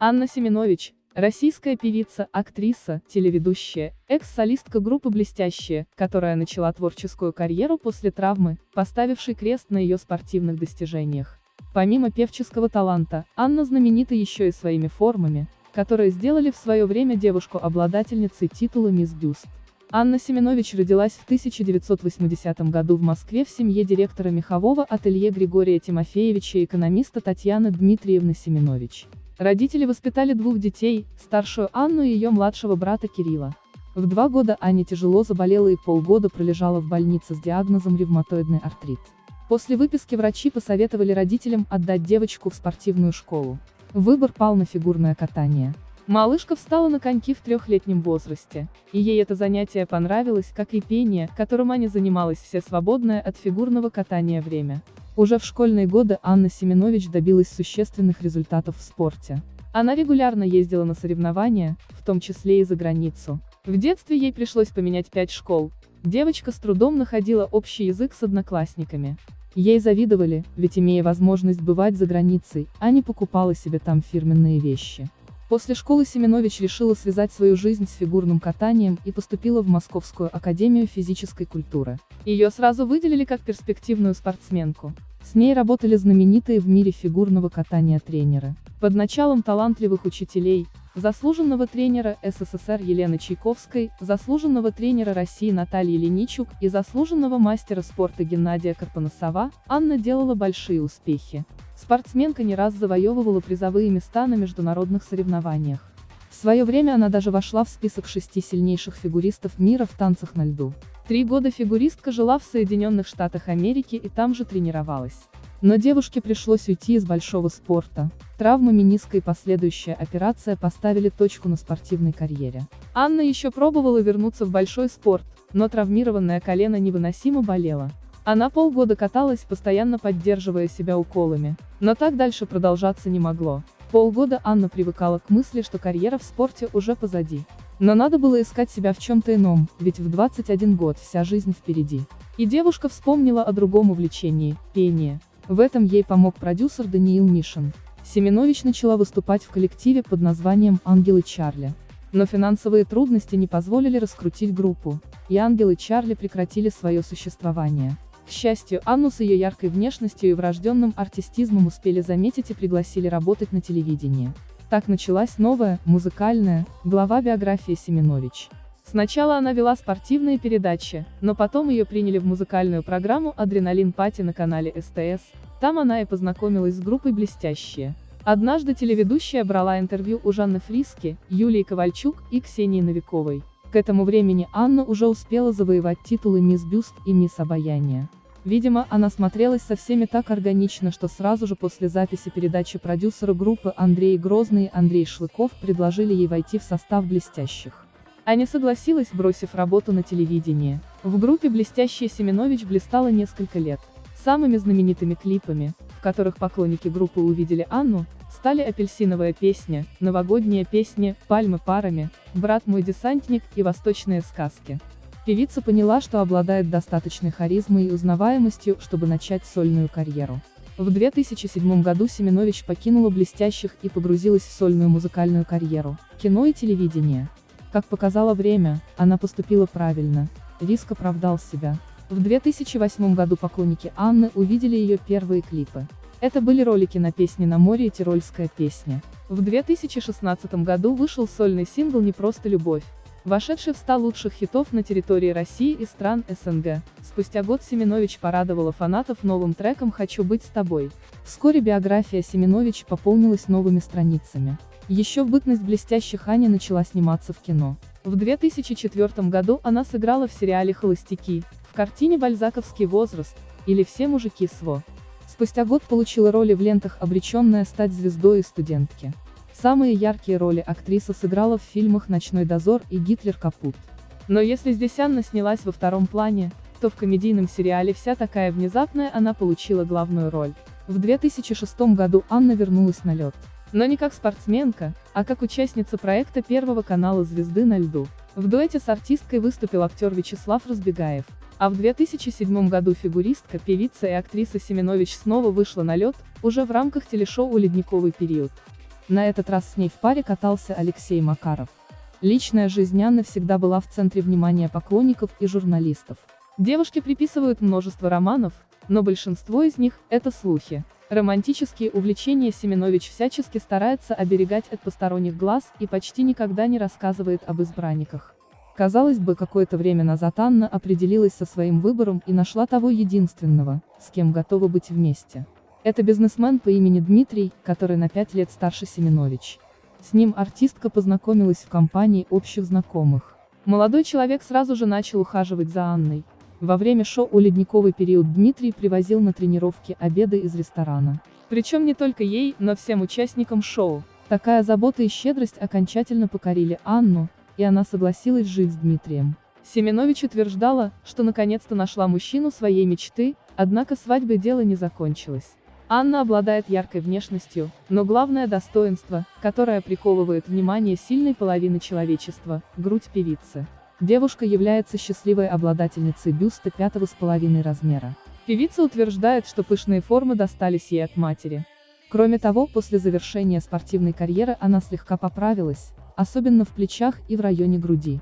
Анна Семенович, российская певица, актриса, телеведущая, экс-солистка группы «Блестящие», которая начала творческую карьеру после травмы, поставившей крест на ее спортивных достижениях. Помимо певческого таланта, Анна знаменита еще и своими формами, которые сделали в свое время девушку обладательницей титула «Мисс Бюст». Анна Семенович родилась в 1980 году в Москве в семье директора мехового ателье Григория Тимофеевича и экономиста Татьяны Дмитриевны Семенович. Родители воспитали двух детей, старшую Анну и ее младшего брата Кирилла. В два года Аня тяжело заболела и полгода пролежала в больнице с диагнозом ревматоидный артрит. После выписки врачи посоветовали родителям отдать девочку в спортивную школу. Выбор пал на фигурное катание. Малышка встала на коньки в трехлетнем возрасте, и ей это занятие понравилось, как и пение, которым Аня занималась все свободное от фигурного катания время. Уже в школьные годы Анна Семенович добилась существенных результатов в спорте. Она регулярно ездила на соревнования, в том числе и за границу. В детстве ей пришлось поменять пять школ. Девочка с трудом находила общий язык с одноклассниками. Ей завидовали, ведь имея возможность бывать за границей, Аня покупала себе там фирменные вещи. После школы Семенович решила связать свою жизнь с фигурным катанием и поступила в Московскую академию физической культуры. Ее сразу выделили как перспективную спортсменку. С ней работали знаменитые в мире фигурного катания тренеры. Под началом талантливых учителей, заслуженного тренера СССР Елены Чайковской, заслуженного тренера России Натальи Леничук и заслуженного мастера спорта Геннадия Карпоносова, Анна делала большие успехи. Спортсменка не раз завоевывала призовые места на международных соревнованиях. В свое время она даже вошла в список шести сильнейших фигуристов мира в танцах на льду. Три года фигуристка жила в Соединенных Штатах Америки и там же тренировалась. Но девушке пришлось уйти из большого спорта. Травма мениска и последующая операция поставили точку на спортивной карьере. Анна еще пробовала вернуться в большой спорт, но травмированное колено невыносимо болело. Она полгода каталась, постоянно поддерживая себя уколами. Но так дальше продолжаться не могло. Полгода Анна привыкала к мысли, что карьера в спорте уже позади. Но надо было искать себя в чем-то ином, ведь в 21 год вся жизнь впереди. И девушка вспомнила о другом увлечении – пение. В этом ей помог продюсер Даниил Мишин. Семенович начала выступать в коллективе под названием «Ангелы Чарли». Но финансовые трудности не позволили раскрутить группу, и «Ангелы Чарли» прекратили свое существование. К счастью, Анну с ее яркой внешностью и врожденным артистизмом успели заметить и пригласили работать на телевидении. Так началась новая, музыкальная, глава биографии Семенович. Сначала она вела спортивные передачи, но потом ее приняли в музыкальную программу «Адреналин Пати» на канале СТС, там она и познакомилась с группой «Блестящие». Однажды телеведущая брала интервью у Жанны Фриски, Юлии Ковальчук и Ксении Новиковой. К этому времени Анна уже успела завоевать титулы «Мисс Бюст» и «Мисс Обаяние». Видимо, она смотрелась со всеми так органично, что сразу же после записи передачи продюсеру группы Андрей Грозный и Андрей Шлыков предложили ей войти в состав «Блестящих». Аня согласилась, бросив работу на телевидении. В группе «Блестящие» Семенович блистала несколько лет. Самыми знаменитыми клипами, в которых поклонники группы увидели Анну, стали «Апельсиновая песня», «Новогодняя песня», «Пальмы парами», «Брат мой десантник» и «Восточные сказки». Певица поняла, что обладает достаточной харизмой и узнаваемостью, чтобы начать сольную карьеру. В 2007 году Семенович покинула блестящих и погрузилась в сольную музыкальную карьеру, кино и телевидение. Как показало время, она поступила правильно, риск оправдал себя. В 2008 году поклонники Анны увидели ее первые клипы. Это были ролики на песне «На море» и «Тирольская песня». В 2016 году вышел сольный сингл «Не просто любовь», вошедший в 100 лучших хитов на территории России и стран СНГ. Спустя год Семенович порадовала фанатов новым треком «Хочу быть с тобой». Вскоре биография Семенович пополнилась новыми страницами. Еще в бытность блестящих Аня начала сниматься в кино. В 2004 году она сыграла в сериале «Холостяки», в картине «Бальзаковский возраст» или «Все мужики СВО». Спустя год получила роли в лентах «Обреченная стать звездой» и «Студентки». Самые яркие роли актриса сыграла в фильмах «Ночной дозор» и «Гитлер капут». Но если здесь Анна снялась во втором плане, то в комедийном сериале «Вся такая внезапная» она получила главную роль. В 2006 году Анна вернулась на лед. Но не как спортсменка, а как участница проекта Первого канала «Звезды на льду». В дуэте с артисткой выступил актер Вячеслав Разбегаев. А в 2007 году фигуристка, певица и актриса Семенович снова вышла на лед, уже в рамках телешоу «Ледниковый период». На этот раз с ней в паре катался Алексей Макаров. Личная жизнь Анны всегда была в центре внимания поклонников и журналистов. Девушке приписывают множество романов, но большинство из них – это слухи. Романтические увлечения Семенович всячески старается оберегать от посторонних глаз и почти никогда не рассказывает об избранниках. Казалось бы, какое-то время назад Анна определилась со своим выбором и нашла того единственного, с кем готова быть вместе. Это бизнесмен по имени Дмитрий, который на пять лет старше Семенович. С ним артистка познакомилась в компании общих знакомых. Молодой человек сразу же начал ухаживать за Анной. Во время шоу «Ледниковый период» Дмитрий привозил на тренировки обеды из ресторана. Причем не только ей, но всем участникам шоу. Такая забота и щедрость окончательно покорили Анну, и она согласилась жить с Дмитрием. Семенович утверждала, что наконец-то нашла мужчину своей мечты, однако свадьбой дело не закончилось. Анна обладает яркой внешностью, но главное достоинство, которое приковывает внимание сильной половины человечества – грудь певицы. Девушка является счастливой обладательницей бюста пятого с половиной размера. Певица утверждает, что пышные формы достались ей от матери. Кроме того, после завершения спортивной карьеры она слегка поправилась, особенно в плечах и в районе груди.